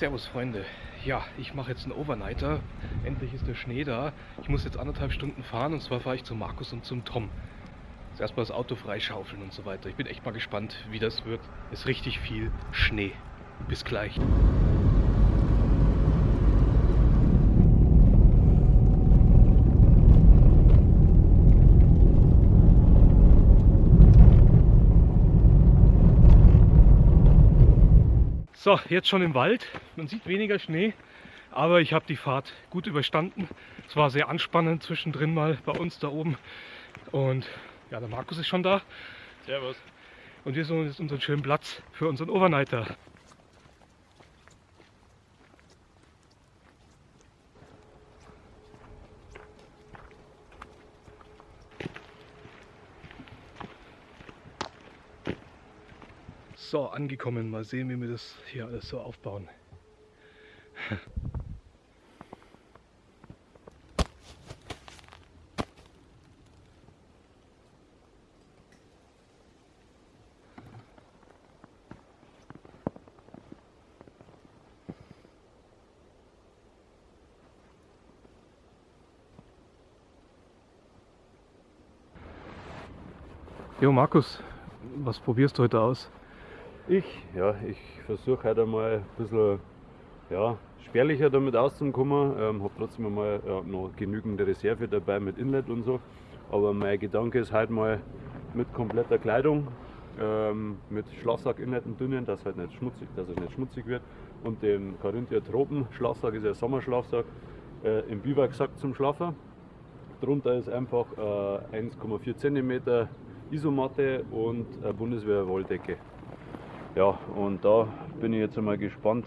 Servus Freunde. Ja, ich mache jetzt einen Overnighter. Endlich ist der Schnee da. Ich muss jetzt anderthalb Stunden fahren und zwar fahre ich zu Markus und zum Tom. Jetzt erstmal das Auto freischaufeln und so weiter. Ich bin echt mal gespannt, wie das wird. Ist richtig viel Schnee. Bis gleich. So, jetzt schon im Wald. Man sieht weniger Schnee, aber ich habe die Fahrt gut überstanden. Es war sehr anspannend zwischendrin mal bei uns da oben. Und ja, der Markus ist schon da. Servus. Und wir suchen jetzt unseren schönen Platz für unseren Overnighter. So, angekommen. Mal sehen, wie wir das hier alles so aufbauen. Jo Markus, was probierst du heute aus? Ich, ja, ich versuche heute einmal ein bisschen ja, spärlicher damit auszukommen. Ähm, habe trotzdem einmal ja, noch genügend Reserve dabei mit Inlet und so. Aber mein Gedanke ist halt mal mit kompletter Kleidung, ähm, mit Schlafsack Inlet und dünnen, dass halt nicht schmutzig, dass es nicht schmutzig wird. Und den Carinthia Tropen Schlafsack ist ja Sommerschlafsack äh, im Biwaksack zum Schlafen. Drunter ist einfach äh, 1,4 cm Isomatte und eine Bundeswehr-Wolldecke. Ja, und da bin ich jetzt einmal gespannt,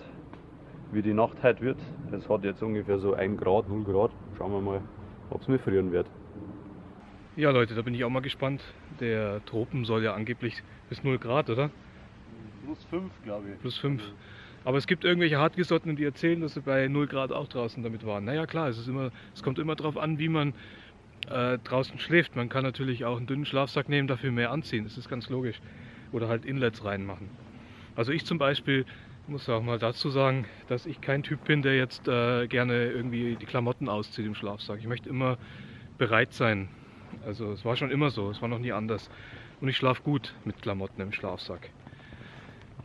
wie die Nacht heute wird. Es hat jetzt ungefähr so 1 Grad, 0 Grad. Schauen wir mal, ob es mir frieren wird. Ja Leute, da bin ich auch mal gespannt. Der Tropen soll ja angeblich bis 0 Grad, oder? Plus 5, glaube ich. Plus 5. Aber es gibt irgendwelche Hartgesottenen, die erzählen, dass sie bei 0 Grad auch draußen damit waren. Naja klar, es, ist immer, es kommt immer darauf an, wie man äh, draußen schläft. Man kann natürlich auch einen dünnen Schlafsack nehmen, dafür mehr anziehen. Das ist ganz logisch. Oder halt Inlets reinmachen. Also ich zum Beispiel muss auch mal dazu sagen, dass ich kein Typ bin, der jetzt äh, gerne irgendwie die Klamotten auszieht im Schlafsack. Ich möchte immer bereit sein. Also es war schon immer so, es war noch nie anders. Und ich schlafe gut mit Klamotten im Schlafsack.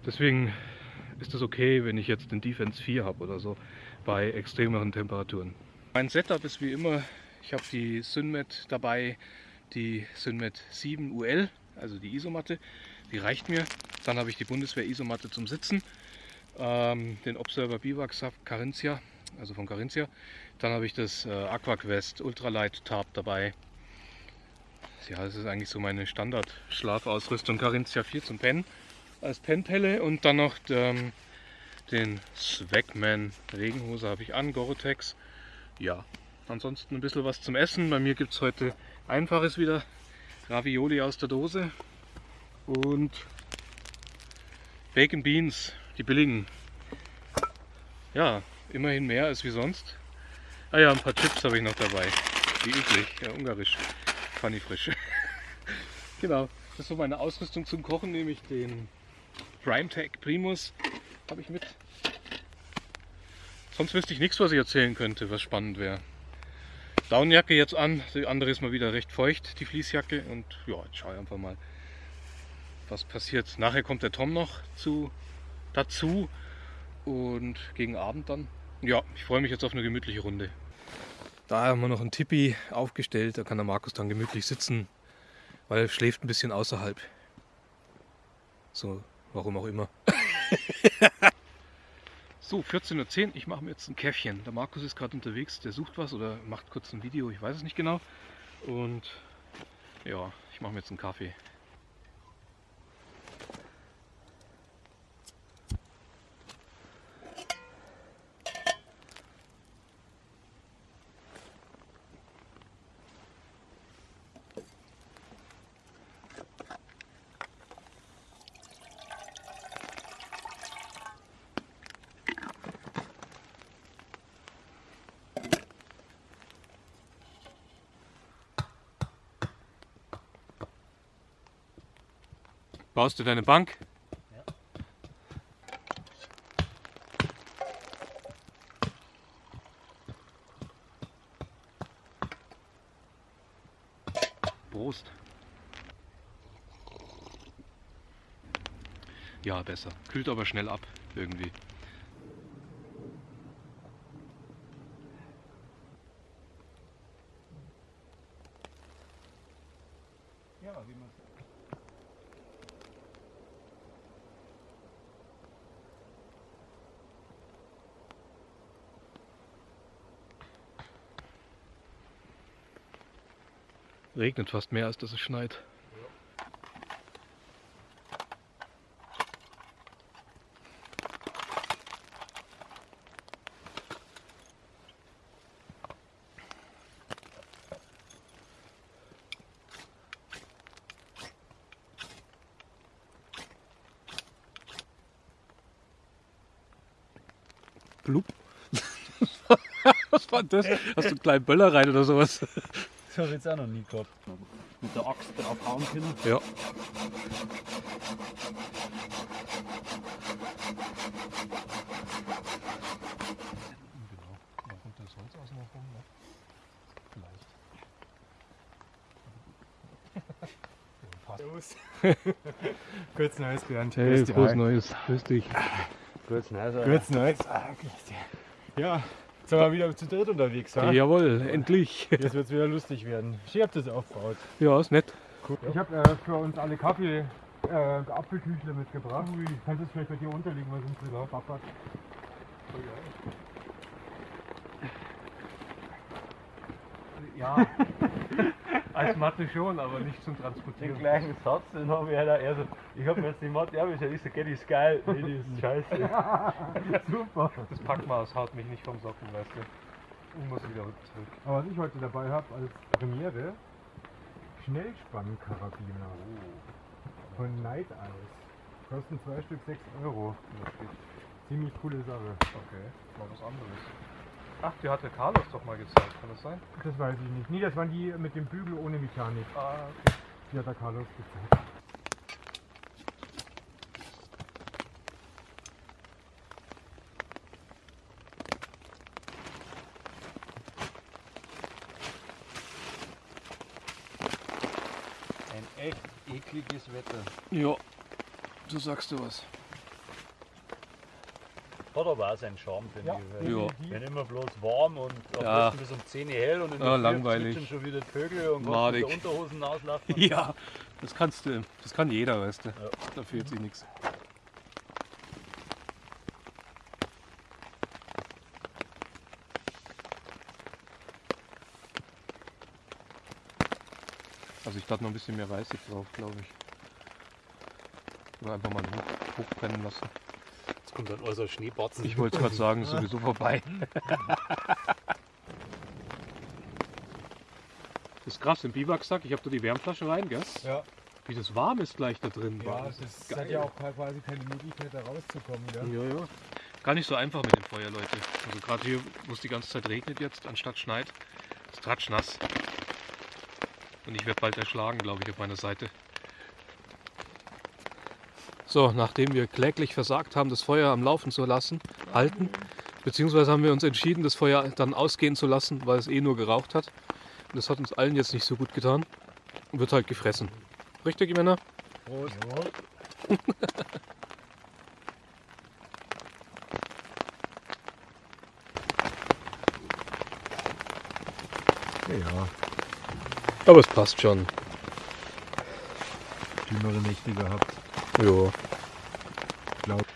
Deswegen ist es okay, wenn ich jetzt den Defense 4 habe oder so bei extremeren Temperaturen. Mein Setup ist wie immer ich habe die Synmet dabei, die Synmet 7 UL, also die Isomatte. Die reicht mir. Dann habe ich die Bundeswehr Isomatte zum Sitzen, ähm, den Observer Biwak Carinthia, also von Carinthia. Dann habe ich das äh, Aquaquest Ultralight Tarp dabei. Ja, das ist eigentlich so meine Standard-Schlafausrüstung. Carinthia 4 zum Pennen als Pennpelle und dann noch ähm, den Swagman Regenhose habe ich an, Gore-Tex. Ja, Ansonsten ein bisschen was zum Essen. Bei mir gibt es heute einfaches wieder. Ravioli aus der Dose und Bacon Beans, die billigen. Ja, immerhin mehr als wie sonst. Ah ja, ein paar Chips habe ich noch dabei. Wie üblich, ja, ungarisch. Funny frisch. genau, das ist so meine Ausrüstung zum Kochen, nämlich den Primetech Primus habe ich mit. Sonst wüsste ich nichts, was ich erzählen könnte, was spannend wäre. Daunenjacke jetzt an, die andere ist mal wieder recht feucht, die Fließjacke. Und ja, jetzt schaue ich einfach mal, was passiert. Nachher kommt der Tom noch zu, dazu und gegen Abend dann. Ja, ich freue mich jetzt auf eine gemütliche Runde. Da haben wir noch ein Tippi aufgestellt, da kann der Markus dann gemütlich sitzen, weil er schläft ein bisschen außerhalb. So, warum auch immer. So, 14.10 Uhr, ich mache mir jetzt ein Käffchen. Der Markus ist gerade unterwegs, der sucht was oder macht kurz ein Video, ich weiß es nicht genau. Und ja, ich mache mir jetzt einen Kaffee. Baust du deine Bank? Ja. Besser. Kühlt aber schnell ab, irgendwie. Ja, wie man Regnet fast mehr, als dass es schneit. Blub. Was war das? Hast du einen kleinen Böller rein oder sowas? Das habe ich jetzt auch noch nie gehabt. Mit der Axt draufhauen können. Ja. Kurz Neues, Bernd. Hey, Grüß. Neues. Grüß dich. Kurz nice, Kurz Neues. Ah, grüß dich. Ja, jetzt sind wir wieder zu dritt unterwegs. Ja? Jawohl, endlich. Jetzt wird es wieder lustig werden. Ich hab das aufgebaut. Ja, ist nett. Ich habe äh, für uns alle Kaffee äh, Apfelküchle mitgebracht. Kannst du es vielleicht bei dir unterlegen, was uns wieder pappert? Ja. Als Mathe schon, aber nicht zum Den Transportieren. gleichen Satz, den habe ich ja da. Also, ich habe mir jetzt die Mathe abgeschaut. Ich so, gell, die ist geil. Nee, die ist scheiße. Super. Das Packmaß haut mich nicht vom Socken, weißt du. Ich muss wieder zurück. Aber was ich heute dabei habe als Premiere, Schnellspannkarabiner von Night Eyes. Kosten zwei Stück 6 Euro. Ziemlich coole Sache. Okay, mal was anderes. Ach, die hat der Carlos doch mal gezeigt, kann das sein? Das weiß ich nicht. Nee, das waren die mit dem Bügel ohne Mechanik. Ah, okay. Die hat der Carlos gezeigt. Ein echt ekliges Wetter. Ja, du sagst du was. Hat aber auch seinen Charme, finde Ja. ich. Ja. Wenn immer bloß warm und am Ja. bis um 10 Uhr hell und in Ja, der Früh langweilig. schon wieder Vögel und Madig. kannst mit der Unterhosen auslaufen. Ja, das kannst du. Das kann jeder, weißt du. Ja. Da fehlt sich nichts. Also ich dachte noch ein bisschen mehr Reisig drauf, glaube ich. Oder einfach mal hoch, hochbrennen lassen. Kommt dann unser Schneebatzen. Ich wollte gerade sagen, ist sowieso vorbei. Das ist krass, im Biwaksack, ich habe da die Wärmflasche rein, gell? Ja, Wie das warm ist gleich da drin. ja Boah, das ist hat ja auch quasi keine Möglichkeit da rauszukommen. Gell? Ja, ja. Gar nicht so einfach mit dem Feuer, Leute. Also gerade hier, wo es die ganze Zeit regnet jetzt, anstatt schneit, ist tratschnass. Und ich werde bald erschlagen, glaube ich, auf meiner Seite. So, nachdem wir kläglich versagt haben, das Feuer am Laufen zu lassen, halten, beziehungsweise haben wir uns entschieden, das Feuer dann ausgehen zu lassen, weil es eh nur geraucht hat. Und das hat uns allen jetzt nicht so gut getan. Und wird halt gefressen. Richtig, Männer? Prost. Ja, Aber es passt schon. dümmere Nächte gehabt. Ja. Glaub-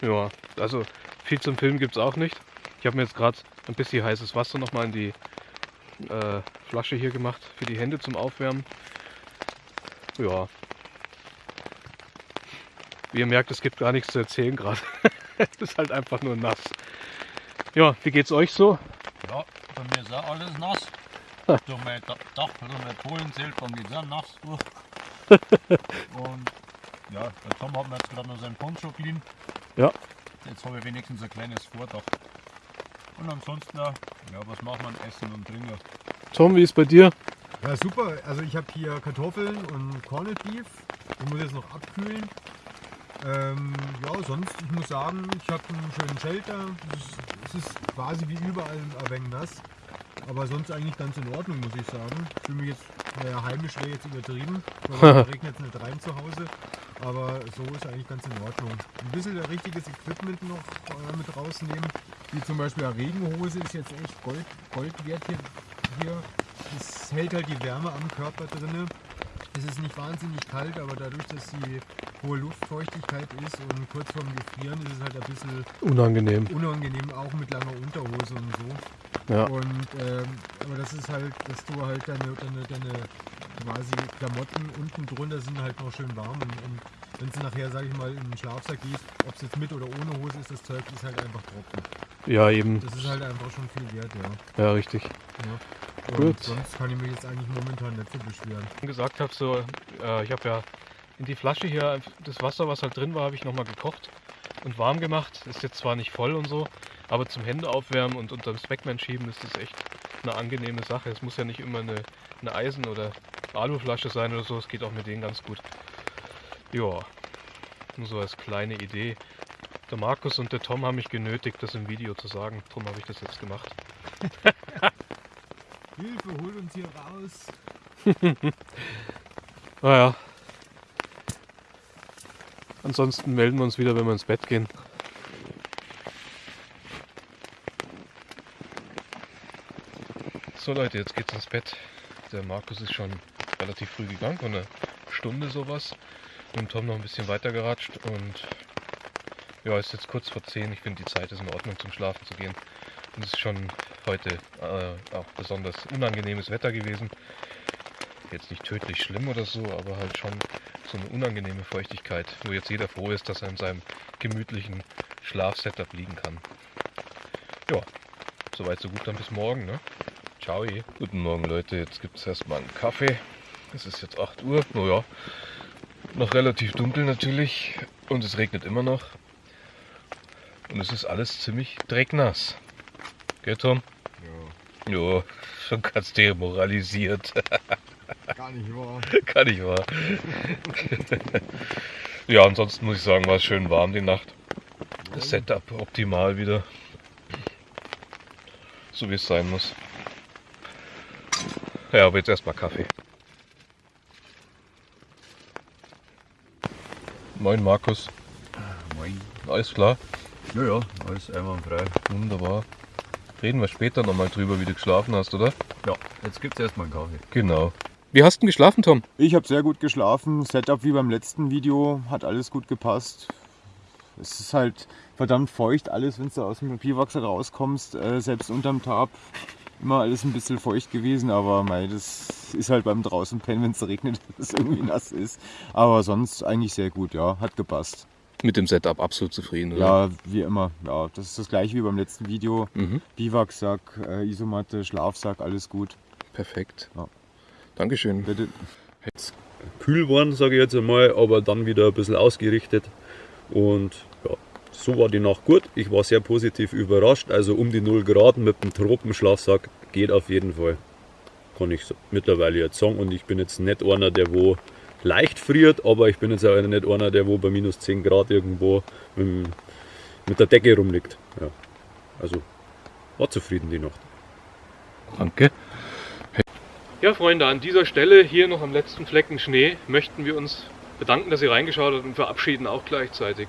Ja, also viel zum Film gibt es auch nicht. Ich habe mir jetzt gerade ein bisschen heißes Wasser nochmal in die äh, Flasche hier gemacht für die Hände zum Aufwärmen. Ja. Wie ihr merkt, es gibt gar nichts zu erzählen gerade. es ist halt einfach nur nass. Ja, wie geht's euch so? Ja, bei mir ist auch alles nass. durch mein Da- Dach, durch mein Pohlenzelt, dann geht es auch nass durch. Und ja, der Tom hat mir jetzt gerade noch seinen Poncho geliehen. Ja. Jetzt habe ich wenigstens ein kleines Vordach. Und ansonsten, ja, was macht man? Essen und Trinken. Tom, wie ist bei dir? Ja, super. Also ich habe hier Kartoffeln und Corned Beef. Ich muss jetzt noch abkühlen. Ähm, ja, sonst, ich muss sagen, ich habe einen schönen Shelter. Es ist, es ist quasi wie überall ein wenig nass. Aber sonst eigentlich ganz in Ordnung, muss ich sagen. Ich fühle mich jetzt, naja, heimisch wäre jetzt übertrieben, weil es regnet jetzt nicht rein zu Hause. Aber so ist eigentlich ganz in Ordnung. Ein bisschen richtiges Equipment noch äh, mit rausnehmen, wie zum Beispiel eine Regenhose ist jetzt echt Gold, Gold wert hier, hier. Das hält halt die Wärme am Körper drinne. Es ist nicht wahnsinnig kalt, aber dadurch, dass die hohe Luftfeuchtigkeit ist und kurz vorm Gefrieren ist es halt ein bisschen Unangenehm. unangenehm, auch mit langer Unterhose und so. Ja. Und ähm, aber das ist halt, dass du halt deine, deine, deine quasi Klamotten unten drunter sind halt noch schön warm und, und wenn du nachher, sag ich mal, in den Schlafsack gehst, ob es jetzt mit oder ohne Hose ist, das Zeug ist halt einfach trocken. Ja, eben. Das ist halt einfach schon viel wert, ja. Ja, richtig. ja. Und Gut. sonst kann ich mich jetzt eigentlich momentan nicht so beschweren. gesagt habe, so, äh, ich habe ja in die Flasche hier das Wasser, was halt drin war, habe ich nochmal gekocht und warm gemacht. Ist jetzt zwar nicht voll und so, aber zum Hände aufwärmen und unter dem Speckman schieben ist das echt eine angenehme Sache. Es muss ja nicht immer eine, eine Eisen- oder Aluflasche sein oder so, es geht auch mit denen ganz gut. Ja, nur so als kleine Idee. Der Markus und der Tom haben mich genötigt, das im Video zu sagen. Darum habe ich das jetzt gemacht. Hilfe, hol uns hier raus! Naja. Ansonsten melden wir uns wieder, wenn wir ins Bett gehen. So Leute, jetzt geht's ins Bett. Der Markus ist schon relativ früh gegangen, vor einer Stunde sowas. Mit Tom noch ein bisschen weiter geratscht und ja, ist jetzt kurz vor 10. Ich finde die Zeit ist in Ordnung zum Schlafen zu gehen. Und es ist schon heute äh, auch besonders unangenehmes Wetter gewesen. Jetzt nicht tödlich schlimm oder so, aber halt schon so eine unangenehme Feuchtigkeit, wo jetzt jeder froh ist, dass er in seinem gemütlichen Schlafsetup liegen kann. Ja, soweit so gut, dann bis morgen, ne? Ciao. Guten Morgen Leute, jetzt gibt es erstmal einen Kaffee. Es ist jetzt 8 Uhr, naja, noch relativ dunkel natürlich und es regnet immer noch. Und es ist alles ziemlich drecknass. Gell Tom? Ja, Ja, schon ganz demoralisiert. gar nicht wahr. Kann ich wahr. ja, ansonsten muss ich sagen, war es schön warm die Nacht. Das Setup optimal wieder. So wie es sein muss. Ja, aber jetzt erstmal Kaffee. Moin Markus, Moin. alles klar? Ja, ja, alles einwandfrei. Wunderbar. Reden wir später nochmal drüber, wie du geschlafen hast, oder? Ja, jetzt gibt's erstmal einen Kaffee. Genau. Wie hast du denn geschlafen, Tom? Ich habe sehr gut geschlafen. Setup wie beim letzten Video hat alles gut gepasst. Es ist halt verdammt feucht alles, wenn du aus dem Biwachs rauskommst, äh, selbst unterm Tarp. Immer alles ein bisschen feucht gewesen, aber mei, das ist halt beim draußen pennen, wenn es regnet, dass es irgendwie nass ist. Aber sonst eigentlich sehr gut, ja, hat gepasst. Mit dem Setup absolut zufrieden, oder? Ja, wie immer. Ja, das ist das gleiche wie beim letzten Video. Mhm. Biwaksack, äh, Isomatte, Schlafsack, alles gut. Perfekt. Ja. Dankeschön. Bitte. Kühl waren, sage ich jetzt einmal, aber dann wieder ein bisschen ausgerichtet. Und ja, so war die Nacht gut. Ich war sehr positiv überrascht. Also um die 0 Grad mit dem Tropenschlafsack geht auf jeden Fall. Kann ich mittlerweile jetzt sagen. Und ich bin jetzt nicht einer, der wo leicht friert, aber ich bin jetzt auch nicht einer, der wo bei minus 10 Grad irgendwo mit der Decke rumliegt. Ja. Also war zufrieden die Nacht. Danke. Ja, Freunde, an dieser Stelle hier noch am letzten Flecken Schnee möchten wir uns bedanken, dass ihr reingeschaut habt und verabschieden auch gleichzeitig.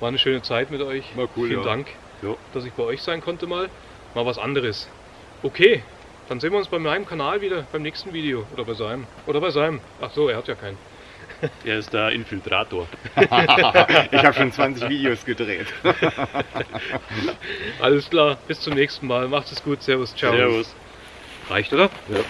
War eine schöne Zeit mit euch. War cool, Vielen ja. Dank, Ja. dass ich bei euch sein konnte mal. Mal was anderes. Okay, dann sehen wir uns bei meinem Kanal wieder beim nächsten Video. Oder bei seinem. Oder bei seinem. Ach so, er hat ja keinen. Er ist der Infiltrator. Ich habe schon 20 Videos gedreht. Alles klar, bis zum nächsten Mal. Macht es gut. Servus, ciao. Servus. Reicht, oder? Ja.